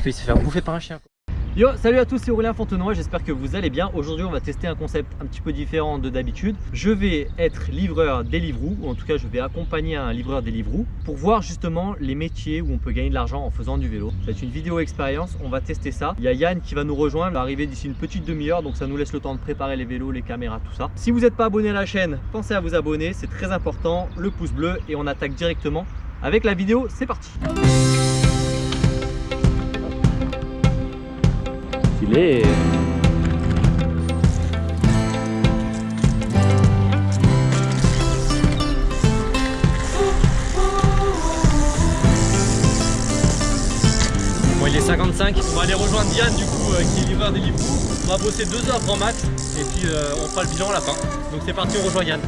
failli se faire bouffer par un chien. Yo, salut à tous, c'est Aurélien Fontenoy, j'espère que vous allez bien. Aujourd'hui, on va tester un concept un petit peu différent de d'habitude. Je vais être livreur Deliveroo, ou en tout cas, je vais accompagner un livreur Deliveroo pour voir justement les métiers où on peut gagner de l'argent en faisant du vélo. C'est une vidéo expérience, on va tester ça. Il y a Yann qui va nous rejoindre, il va arriver d'ici une petite demi-heure, donc ça nous laisse le temps de préparer les vélos, les caméras, tout ça. Si vous n'êtes pas abonné à la chaîne, pensez à vous abonner, c'est très important. Le pouce bleu et on attaque directement avec la vidéo, c'est parti Bon, il est 55. On va aller rejoindre Diane du coup euh, qui est livreur des livres. On va bosser deux heures grand max et puis euh, on fera le bilan à la fin. Donc c'est parti, on rejoint Yann.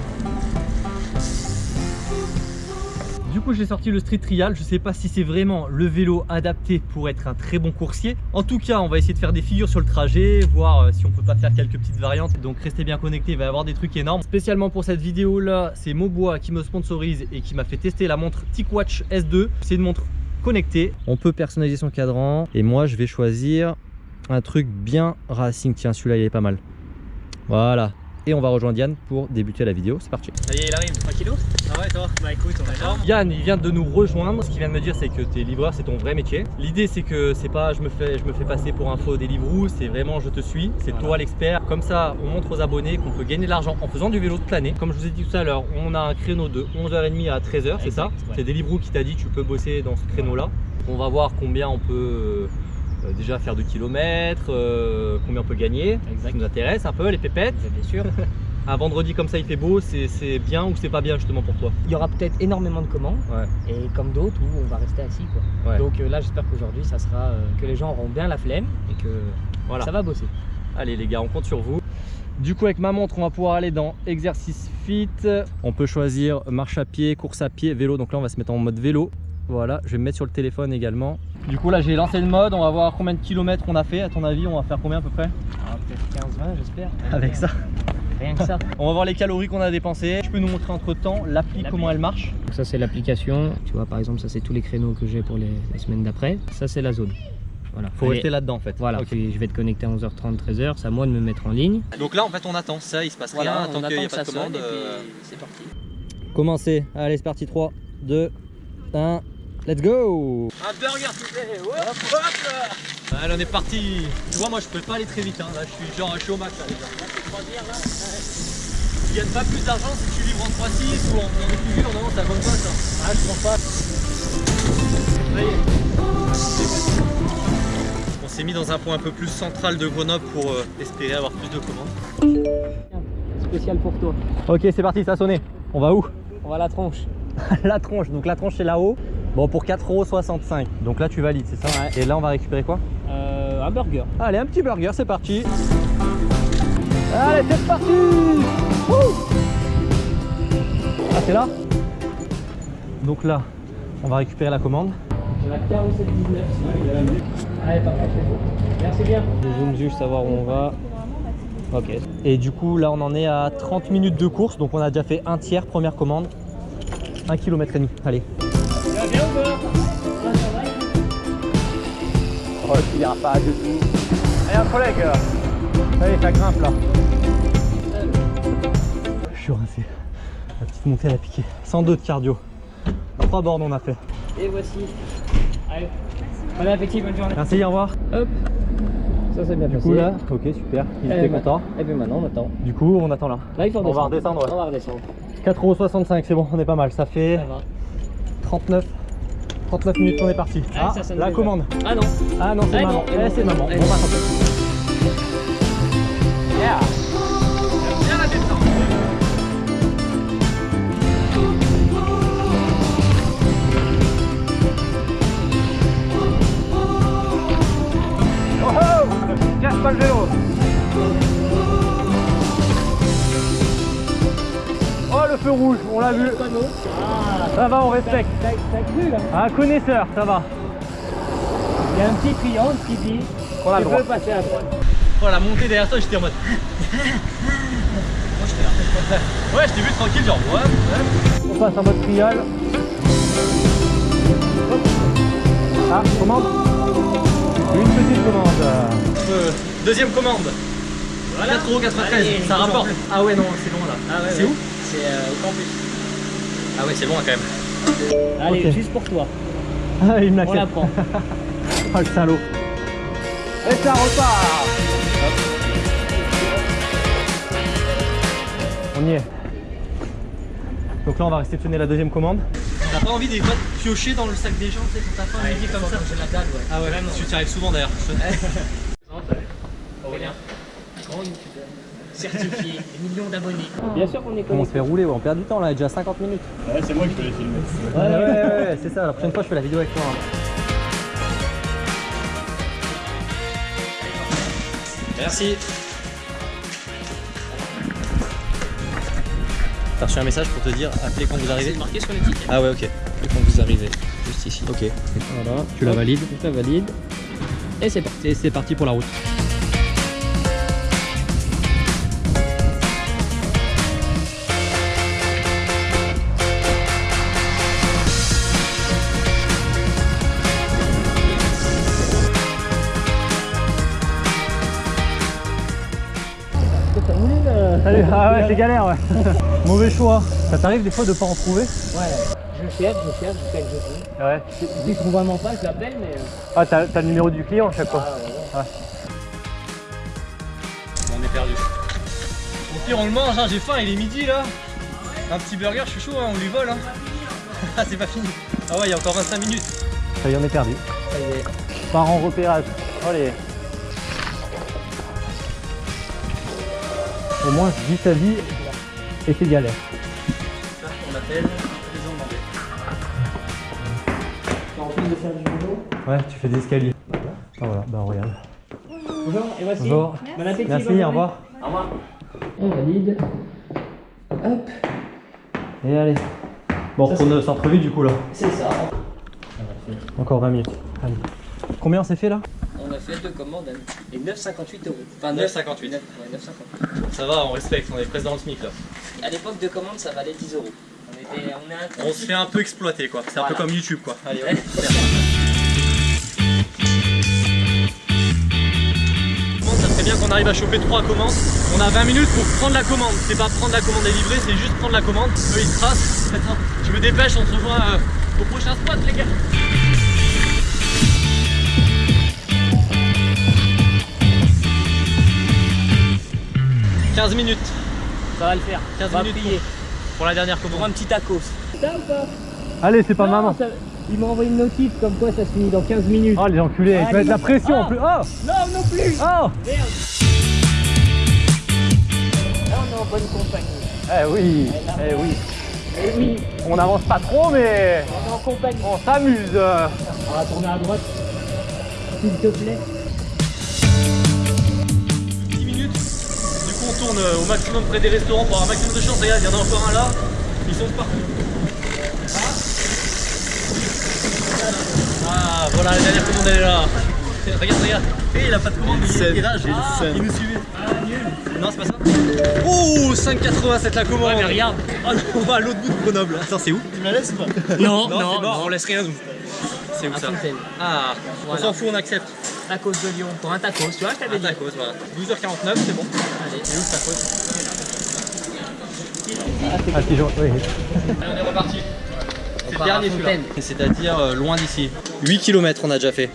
Du coup, j'ai sorti le Street Trial. Je sais pas si c'est vraiment le vélo adapté pour être un très bon coursier. En tout cas, on va essayer de faire des figures sur le trajet, voir euh, si on peut pas faire quelques petites variantes. Donc restez bien connectés, il va y avoir des trucs énormes. Spécialement pour cette vidéo là, c'est Mobois qui me sponsorise et qui m'a fait tester la montre TicWatch S2. C'est une montre connectée. On peut personnaliser son cadran et moi je vais choisir un truc bien racing. Tiens, celui-là il est pas mal. Voilà, et on va rejoindre Yann pour débuter la vidéo. C'est parti. Ça y est, il arrive. Tranquillo Ah ouais, toi Bah écoute, on est là. Yann, il vient de nous rejoindre. Ce qu'il vient de me dire, c'est que t'es livreur, c'est ton vrai métier. L'idée, c'est que c'est pas je me, fais, je me fais passer pour un faux Deliveroo, c'est vraiment je te suis. C'est toi l'expert. Comme ça, on montre aux abonnés qu'on peut gagner de l'argent en faisant du vélo de planer. Comme je vous ai dit tout à l'heure, on a un créneau de 11h30 à 13h, c'est ça C'est Deliveroo qui t'a dit tu peux bosser dans ce créneau-là. On va voir combien on peut euh, déjà faire de kilomètres, euh, combien on peut gagner, exact. ça nous intéresse un peu, les pépettes. Bien sûr. un vendredi comme ça il fait beau, c'est bien ou c'est pas bien justement pour toi? Il y aura peut-être énormément de commandes et comme d'autres où on va rester assis quoi. Donc euh, là j'espère qu'aujourd'hui ça sera que les gens auront bien la flemme et que voilà. ça va bosser. Allez les gars, on compte sur vous. Du coup avec ma montre on va pouvoir aller dans exercice fit. On peut choisir marche à pied, course à pied, vélo. Donc là on va se mettre en mode vélo. Voilà, je vais me mettre sur le téléphone également. Du coup là j'ai lancé le mode, on va voir combien de kilomètres on a fait. À ton avis on va faire combien à peu près ah, Peut-être 15-20 j'espère. Avec ça Rien que ça. on va voir les calories qu'on a dépensées. Je peux nous montrer entre temps l'appli, comment elle marche. Donc ça c'est l'application. Tu vois par exemple ça c'est tous les créneaux que j'ai pour les, semaines d'après. Ça c'est la zone. Voilà. Faut rester là-dedans en fait. Voilà, je vais te connecter à 11h30, 13h, c'est à moi de me mettre en ligne. Donc là en fait on attend ça, il se passe rien, tant qu'il n'y a pas de commande. Euh, c'est parti. Commencez, allez c'est parti 3, 2, 1, Let's go Un burger s'il te plaît Hop, hop Allez on est parti Tu vois moi je peux pas aller très vite hein. là je suis genre je suis au max là déjà. Tu gagnes pas plus d'argent si tu livres en 3-6 ou en, en figure, non ça compte pas ça Ah je prends pas On s'est mis dans un point un peu plus central de Grenoble pour euh, espérer avoir plus de commandes. Spécial pour toi. Ok c'est parti ça a sonné. On va où? On va à la tronche. la tronche, donc la tronche c'est là-haut. Bon, pour 4,65€. Donc là, tu valides, c'est ça ouais. Et là, on va récupérer quoi euh, Un burger. Allez, un petit burger, c'est parti. Allez, c'est parti Ah, c'est là Donc là, on va récupérer la commande. La 47,19. Allez, parfait, Merci bien. Je zoome juste, savoir où on va. Ok. Et du coup, là, on en est à 30 minutes de course. Donc, on a déjà fait un tiers, première commande. 1 km et demi. Allez. Oh, il ira pas du tout. Allez, un collègue Allez, ça grimpe là. Je suis rincé. La petite montée, elle a piqué. 102 de cardio. 3 bornes on a fait. Et voici. Allez. Bon appétit, bonne journée. Merci, au revoir. Hop. Ça c'est bien du coup là, ok super, il était content. Et puis maintenant on attend. Du coup on attend là. Là il faut On va redescendre. On va redescendre. 4,65€ c'est bon, on est pas mal. Ça fait 39 39 minutes qu'on est parti. Ah, ah la commande. Ah non. Ah non, c'est ah maman. Eh, c'est maman. On va. Yeah. Bien la descente. Oh oh Casse pas le vélo feu rouge, on l'a vu. Ça va, on respecte. Un connaisseur, ça va. Il y a un petit triangle qui dit on a veux passer à droite. Oh la montée derrière toi, j'étais en mode. Ouais, je t'ai vu tranquille, genre ouais, ouais. On passe en mode trial. Ah, commande Une petite commande. Euh, deuxième commande. Voilà. 4,93€, ça rapporte. Ah ouais, non, c'est bon là. Ah c'est où? C'est euh, au campus. Ah ouais, c'est loin quand même. Allez, juste pour toi. Ah, il me On la prend. oh le salaud. Et ça repart On y est. Donc là, on va réceptionner la deuxième commande. T'as pas envie de piocher dans le sac des gens, tu sais, quand t'as pas un midi comme ça? J'ai la dalle, ouais. Ah ouais, Vraiment. tu y arrives souvent d'ailleurs. Aurélien, certifié, des millions d'abonnés. Bien sûr qu'on est On se fait rouler, on perd du temps là, déjà 50 minutes. Ouais, c'est moi qui te l'ai filmé. Ouais, ouais, ouais, ouais c'est ça, la prochaine fois je fais la vidéo avec toi. Hein. Merci. T'as reçu un message pour te dire appelez quand vous arrivez C'est marqué sur l'étiquette. Ah ouais ok. Appelez quand vous arrivez. Juste ici. Ok. Voilà. Tu la valides Tu la valides. Et c'est parti. Et c'est parti pour la route. Salut, ah ouais c'est galère ouais. Mauvais choix. Ça t'arrive des fois de pas en trouver Ouais, je cherche, je cherche jusqu'à que je trouve. Ouais. Je trouve vraiment pas, je l'appelle mais... Euh, ah t'as le numéro du client à chaque fois ah, ouais, On est perdu. Au pire on le mange, hein. j'ai faim, il est midi là. Un petit burger, je suis chaud, hein. on lui vole. Hein. ah c'est pas fini. Ah ouais, il y a encore 25 minutes. Ça y est, on est perdu. Ça y est. Par en repérage. Allez. Au moins, je vis sa vie et c'est galère. Ça, on appelle les. En plus de faire du vélo Ouais, tu fais des escaliers. Ah voilà, bah regarde. Bonjour, et voici. Bonjour. Bon appétit, Merci, au revoir. Au revoir. On valide. Hop. Et allez. Bon, on centre-ville du coup là. C'est ça. Encore 20 minutes. Allez. Combien c'est fait là? On a fait deux commandes et 9,58 euros. Enfin 9,58. 9, Ça va, on respecte, on est presque dans le SMIC là. À l'époque de commande, ça valait 10 euros. On, était, on, on se fait un peu exploiter quoi. C'est un peu comme YouTube quoi. Allez, serait bien qu'on arrive à choper trois commandes. On a 20 minutes pour prendre la commande. C'est pas prendre la commande et livrer, c'est juste prendre la commande. Eux ils tracent. Attends, je me dépêche, on se revoit euh, au prochain spot les gars. 15 minutes. Ça va le faire. 15 minutes pour, la dernière commande. Pour un petit tacos. Ça ou pas Allez, c'est pas maman. Il m'a envoyé une notif comme quoi ça se finit dans 15 minutes. Oh les enculés, ah, ils mettent la pression en plus. Oh Non, non plus Oh Merde Là on est en bonne compagnie. Eh oui, eh oui. Eh oui. On avance pas trop mais... On est en compagnie. On s'amuse. On va tourner à droite. S'il te plaît. Au maximum près des restaurants pour avoir un maximum de chance. Regarde, il y en a encore un là. Ils sont partout. Ah, voilà, la dernière commande elle est là. Regarde, regarde. Et il a pas de commande, il, est là, ah, il nous suivait. Ah, non, c'est pas ça. Oh, 5,87 la commande. Ouais, mais regarde. Oh, on va à l'autre bout de Grenoble. Attends, c'est où? Tu me la laisses ou pas? Non, non, non, on laisse rien nous. C'est où ça? Ah, on s'en fout, on accepte. Tacos de Lyon pour un tacos, tu vois, je t'avais dit. tacos, voilà. 12h49, c'est bon. Allez, c'est où le tacos Ah, c'est jaune, oui. Allez, on est reparti. C'est le dernier celui-là. C'est-à-dire euh, loin d'ici. 8 km on a déjà fait.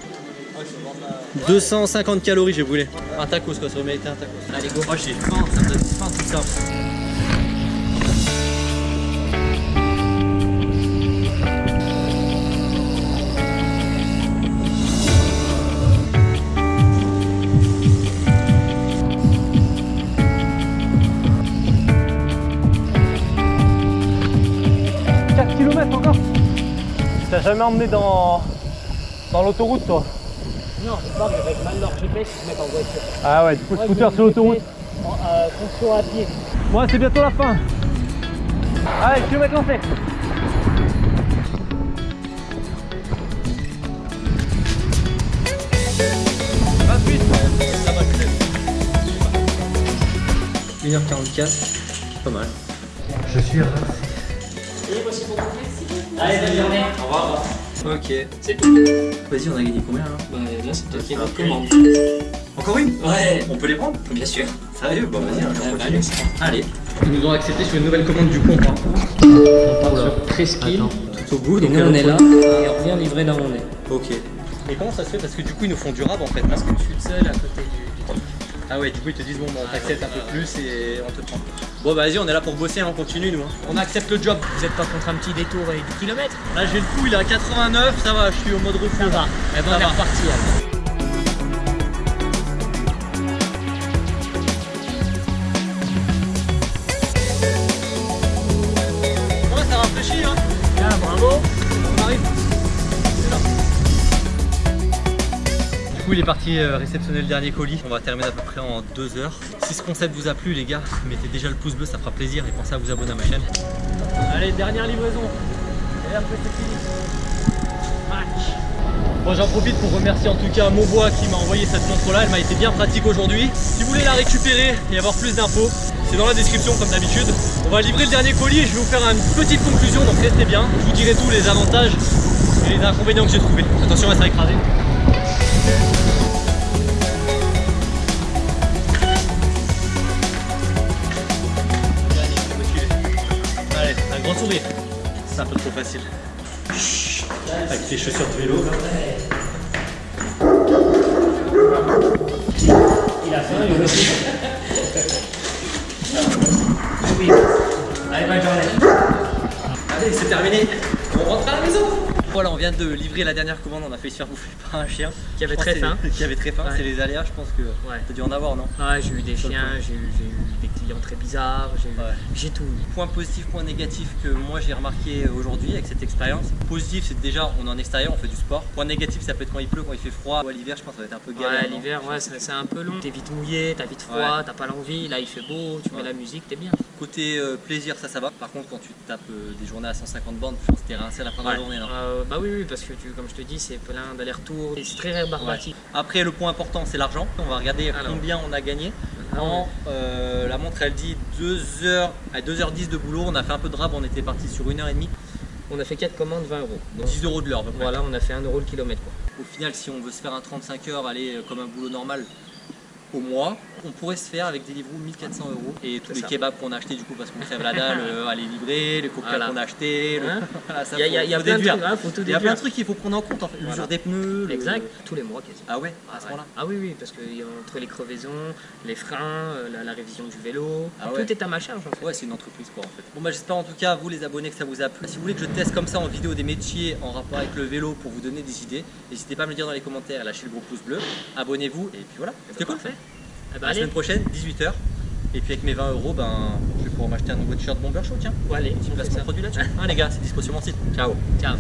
250 calories j'ai brûlé. Un tacos quoi, ça aurait mérité un tacos. Allez go. Oh j'ai faim, ça me donne faim tout ça. Jamais emmené dans, dans l'autoroute toi Non, c'est pas, avec mal leur GPS, ils se mettent en voiture. Ah ouais, du coup, scooter sur l'autoroute. Euh, fonction à pied. Moi, c'est bientôt la fin. Allez, kilomètre lancé. Ça va 1h44, pas mal. Je suis Allez, bonne journée. Au revoir. Ok. C'est tout. Vas-y, on a gagné combien là? Bah, là, c'est toi qui Ah, ok. commande. Encore une? Ouais, On peut les prendre? Bien sûr. Sérieux? Bon, vas-y, on Ah, bah, continue. allez. Ils nous ont accepté sur une nouvelle commande du compte. Hein. On part sur Presqu'île, tout au bout, et Donc, on est là, et on revient livrer là où on est. Ok. Et comment ça se fait? Parce que du coup, ils nous font du rab en fait. Parce que je suis le seul à côté du. Ah ouais, du coup, ils te disent bon, bah, on Ah, t'accepte ouais. un peu plus et on te prend. Bon, bah vas-y, on est là pour bosser, hein, on continue nous. hein. On accepte le job. Vous êtes pas contre un petit détour et du kilomètre? Là, j'ai le coup, il est à 89, ça va, je suis au mode repos. Ça va. Eh ben, Ça on est va. reparti alors. Coup, il est parti euh, réceptionner le dernier colis. On va terminer à peu près en deux heures. Si ce concept vous a plu, les gars, mettez déjà le pouce bleu, ça fera plaisir. Et pensez à vous abonner à ma chaîne. Allez, dernière livraison. Et après, c'est fini. Match. Bon, j'en profite pour remercier en tout cas Maubois qui m'a envoyé cette montre-là. Elle m'a été bien pratique aujourd'hui. Si vous voulez la récupérer et avoir plus d'infos, c'est dans la description comme d'habitude. On va livrer le dernier colis et je vais vous faire une petite conclusion, donc restez bien. Je vous dirai tous les avantages et les inconvénients que j'ai trouvés. Attention, elle sera écrasée. C'est un peu trop facile. Avec tes chaussures de vélo. Il a faim, il aussi. Oui. Allez, bonne journée. Allez, c'est terminé. On rentre à la maison. Voilà, on vient de livrer la dernière commande. On a failli se faire bouffer par un chien. Qui avait très faim. Qui avait très faim. Ouais. C'est les aléas, je pense que Ouais. t'as dû en avoir, non? Ouais, j'ai eu des chiens, j'ai eu, eu des clients très bizarres, j'ai Ouais. tout. Point positif, point négatif que moi j'ai remarqué aujourd'hui avec cette expérience. Positif, c'est déjà on est en extérieur, on fait du sport. Point négatif, ça peut être quand il pleut, quand il fait froid. Ou à l'hiver, je pense que ça va être un peu galère. Ouais, l'hiver, ouais, c'est un peu long. T'es vite mouillé, t'as vite froid, t'as pas l'envie. Là, il fait beau, tu mets la musique, t'es bien. Côté euh, plaisir, ça, ça va. Par contre, quand tu tapes euh, des journées à 150 bandes, je pense que t'es rincé à la fin de la journée. non Euh, bah oui, oui, parce que tu, comme je te dis, c'est plein d'allers-retours. et C'est très rébarbatif. Après, le point important, c'est l'argent. On va regarder Alors. combien on a gagné. Ah En, euh, la montre, elle dit 2h à 2h10 de boulot. On a fait un peu de rab, on était parti sur 1h30. On a fait 4 commandes, 20 euros. Donc, 10 euros de l'heure, voilà, on a fait 1 euro le kilomètre. Quoi. Au final, si on veut se faire un 35 heures, aller euh, comme un boulot normal au mois, on pourrait se faire avec des livres 1400 euros et tous les ça. kebabs qu'on a achetés du coup parce qu'on crève la dalle euh, à les livrer, les cocktails Voilà. qu'on a achetés, le... Hein Voilà, ça, Il y a, y plein de trucs, hein, y a plein de trucs qu'il faut prendre en compte en fait. Voilà. L'usure des pneus. le- Exact, tous les mois quasiment. Ah ouais, à ce ouais. moment-là. Ah oui, oui, parce que y a entre les crevaisons, les freins, euh, la, la révision du vélo, Ah ouais. tout est à ma charge en fait. Ouais, c'est une entreprise quoi en fait. Bon bah j'espère en tout cas vous les abonnés que ça vous a plu. Si vous voulez que je teste comme ça en vidéo des métiers en rapport avec le vélo pour vous donner des idées, n'hésitez pas à me le dire dans les commentaires, lâchez le gros pouce bleu, abonnez-vous et puis voilà. C'était cool. parfait. Eh ben, La semaine prochaine, 18h. Et puis avec mes 20 euros, ben, je vais pouvoir m'acheter un nouveau t-shirt Bomber Show, tiens. allez, Petit on placement ça. produit là-dessus. Hein les gars, c'est dispo sur mon site. Ciao. Ciao.